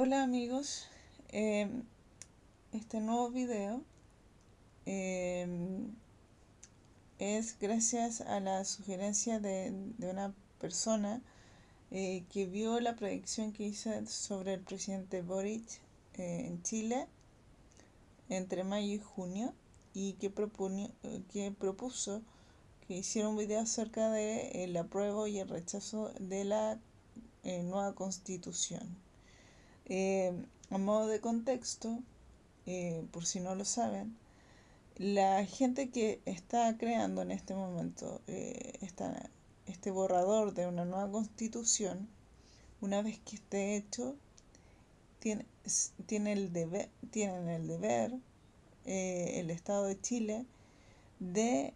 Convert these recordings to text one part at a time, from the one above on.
Hola amigos, em, este nuevo video em, es gracias a la sugerencia de, una persona eh, que vio la predicción que hice sobre el presidente Boric eh, en Chile entre mayo y junio y que, propuso que hiciera un video acerca de el apruebo y el rechazo de la eh, nueva constitución. Eh, a modo de contexto, eh, por si no lo saben, la gente que está creando en este momento eh, este borrador de una nueva constitución, una vez que esté hecho, tiene, tiene el deber, tienen el deber el Estado de Chile de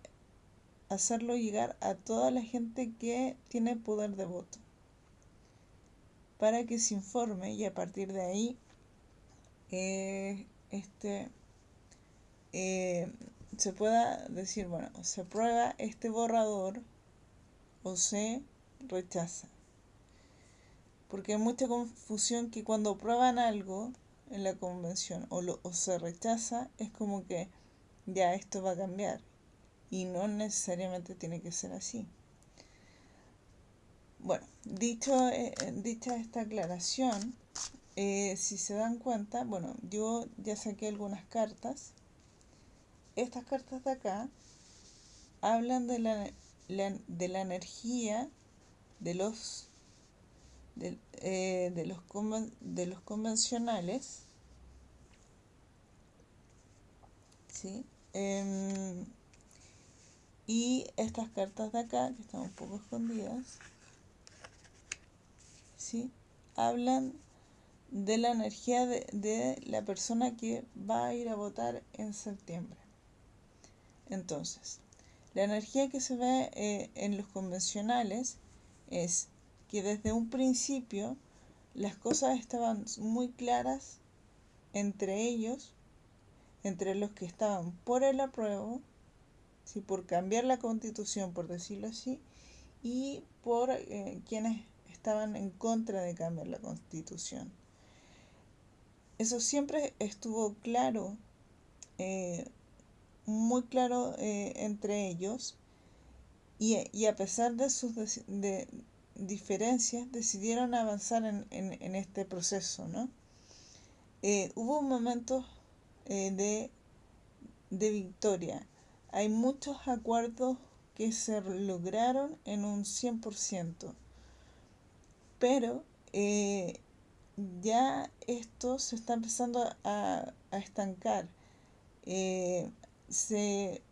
hacerlo llegar a toda la gente que tiene poder de voto para que se informe y a partir de ahí eh, este, eh, se pueda decir, bueno, se aprueba este borrador o se rechaza. Porque hay mucha confusión que cuando aprueban algo en la convención o, se rechaza, es como que ya esto va a cambiar. Y no necesariamente tiene que ser así. Bueno, dicho, eh, dicha esta aclaración, eh, si se dan cuenta, bueno, yo ya saqué algunas cartas. Estas cartas de acá hablan de la, de la energía de los de, eh, de los de los convencionales ¿sí? Em, y estas cartas de acá que están un poco escondidas hablan de la energía de, la persona que va a ir a votar en septiembre. Entonces, la energía que se ve eh, en los convencionales es que desde un principio las cosas estaban muy claras entre ellos, entre los que estaban por el apruebo, ¿sí? por cambiar la constitución, por decirlo así, y por eh, quienes estaban en contra de cambiar la constitución. Eso siempre estuvo claro, eh, muy claro eh, entre ellos, y, a pesar de sus diferencias, decidieron avanzar en, este proceso. ¿no? Eh, hubo momentos de, de victoria. Hay muchos acuerdos que se lograron en un 100% pero eh, ya esto se está empezando a, estancar. Eh, se,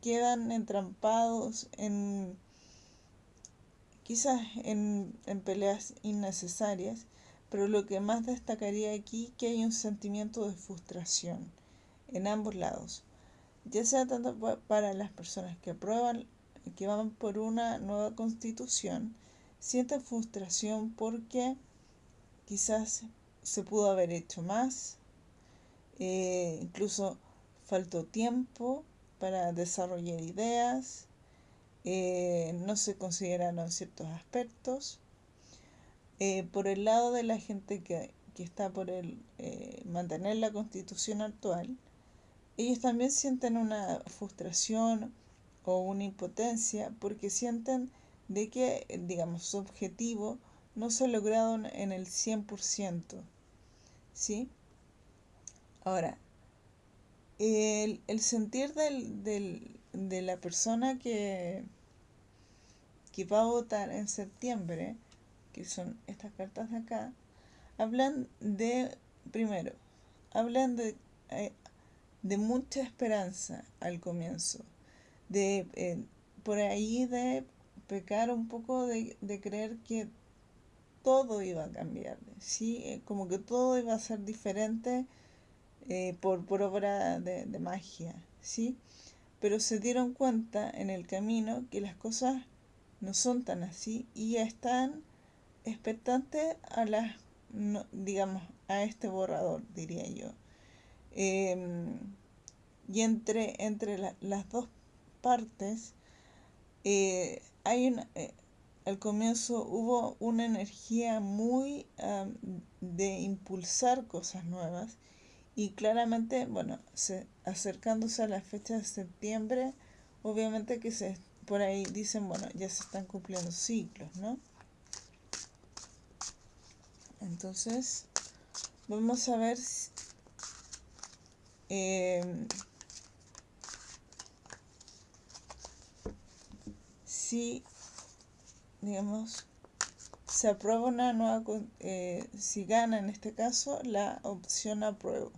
quedan entrampados en quizás en, en, peleas innecesarias, pero lo que más destacaría aquí que hay un sentimiento de frustración en ambos lados, ya sea tanto para las personas que aprueban, que van por una nueva constitución, sienten frustración porque quizás se pudo haber hecho más, eh, incluso faltó tiempo para desarrollar ideas, eh, no se consideraron ciertos aspectos. Eh, por el lado de la gente que, que está por el mantener la constitución actual, ellos también sienten una frustración o una impotencia porque sienten de que, digamos, su objetivo no se ha logrado en el 100%. ¿Sí? Ahora, el, sentir del, de la persona que, que va a votar en septiembre, que son estas cartas de acá, hablan de, primero, hablan de, eh, de mucha esperanza al comienzo, de eh, por ahí de pecar un poco de, creer que todo iba a cambiar, ¿sí? Eh, como que todo iba a ser diferente eh, por, por, obra de, magia, ¿sí? Pero se dieron cuenta en el camino que las cosas no son tan así y están expectantes a las, digamos, a este borrador, diría yo. Em, y entre, entre las dos partes eh, hay una, eh, al comienzo hubo una energía muy de impulsar cosas nuevas y claramente, bueno, se, acercándose a la fecha de septiembre, obviamente que se por ahí dicen, bueno, ya se están cumpliendo ciclos, ¿no? Entonces, vamos a ver em, si, digamos, se aprueba una nueva, eh, si gana en este caso la opción apruebo.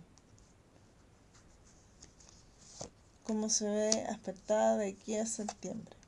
Cómo se ve aspectada de aquí a septiembre.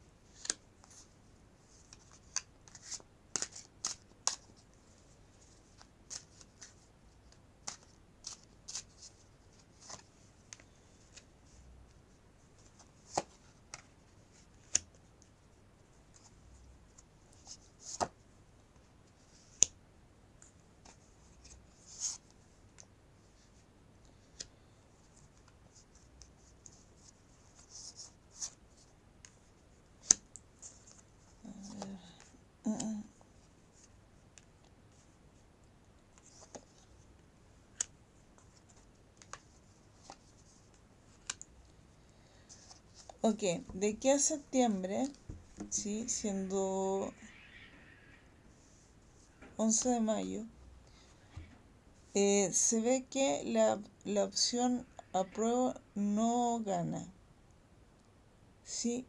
Ok, de aquí a septiembre, ¿sí? siendo 11 de mayo, eh, se ve que la, la opción apruebo no gana. ¿Sí?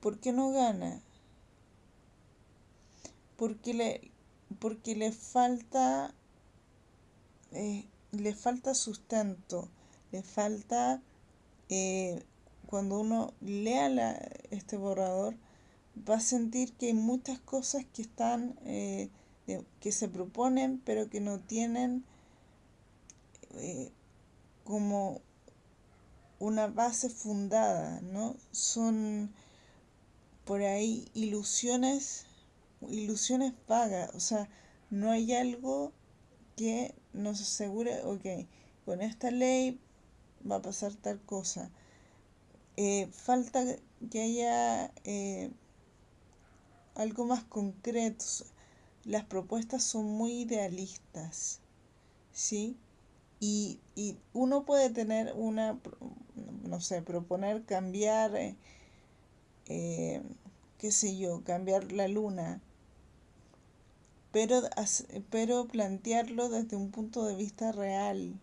¿Por qué no gana? Porque le, porque le falta eh, le falta sustento, le falta eh, cuando uno lea la, este borrador, va a sentir que hay muchas cosas que están, eh, que se proponen, pero que no tienen eh, como una base fundada, ¿no? Son por ahí ilusiones, ilusiones vagas, o sea, no hay algo que nos asegure, ok, con esta ley va a pasar tal cosa. Eh, falta que haya eh, algo más concreto. Las propuestas son muy idealistas, ¿sí? Y, uno puede tener una, no sé, proponer cambiar, eh, qué sé yo, cambiar la luna, pero, pero plantearlo desde un punto de vista real,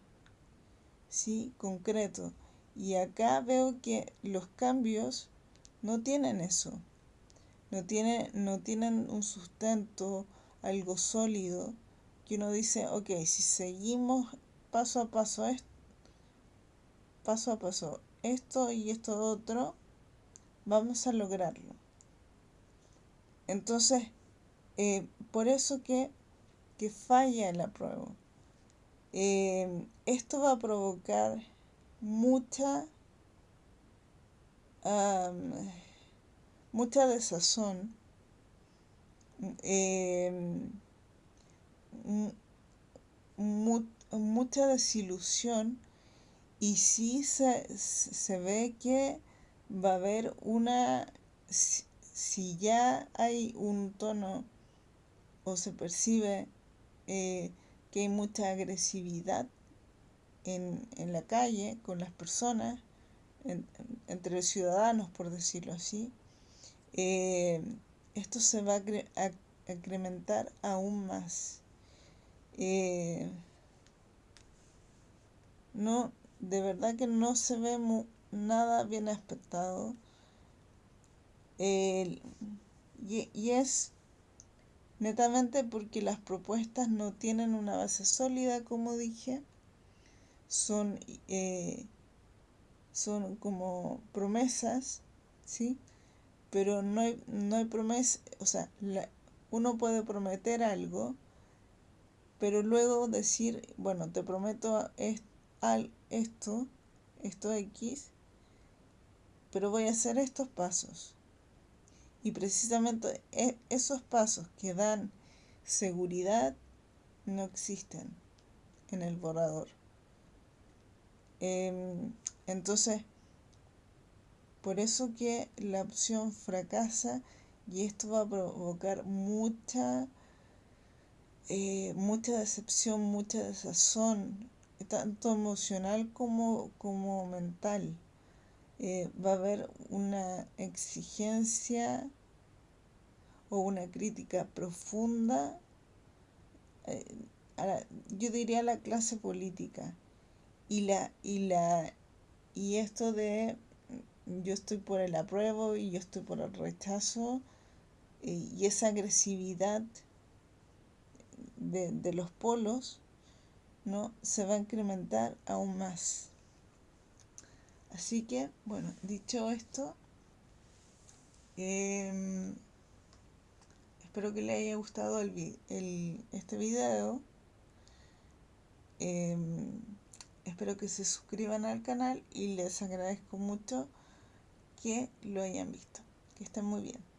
¿sí? concreto. Y acá veo que los cambios no tienen eso. No, tiene, no tienen un sustento, algo sólido, que uno dice, ok, si seguimos paso a paso, esto, paso a paso, esto y esto otro, vamos a lograrlo. Entonces, eh, por eso que, que falla la prueba. Em, esto va a provocar mucha mucha desazón em, mucha desilusión y sí se, se, ve que va a haber una si, ya hay un tono o se percibe eh, que hay mucha agresividad en, la calle con las personas, entre los ciudadanos, por decirlo así, eh, esto se va a, incrementar aún más. Eh, no, de verdad que no se ve nada bien aspectado. y, y es netamente porque las propuestas no tienen una base sólida, como dije, son, eh, son como promesas, ¿sí? Pero no hay, no hay o sea, uno puede prometer algo, pero luego decir, bueno, te prometo esto, esto X, pero voy a hacer estos pasos. Y precisamente e, esos pasos que dan seguridad no existen en el borrador. Em, entonces, por eso que la opción fracasa y esto va a provocar mucha eh, mucha decepción, mucha desazón, tanto emocional como, como mental. Eh, va a haber una exigencia o una crítica profunda, eh, yo diría a la clase política. Y, la, y, la, y esto de yo estoy por el apruebo y yo estoy por el rechazo, y esa agresividad de, de, los polos no se va a incrementar aún más así que bueno dicho esto eh, espero que le haya gustado el, el, este video. Eh, espero que se suscriban al canal y les agradezco mucho que lo hayan visto. Que estén muy bien